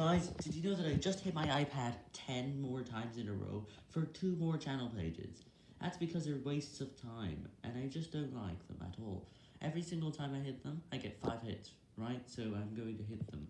Guys, did you know that I just hit my iPad 10 more times in a row for two more channel pages? That's because they're wastes of time, and I just don't like them at all. Every single time I hit them, I get 5 hits, right? So I'm going to hit them.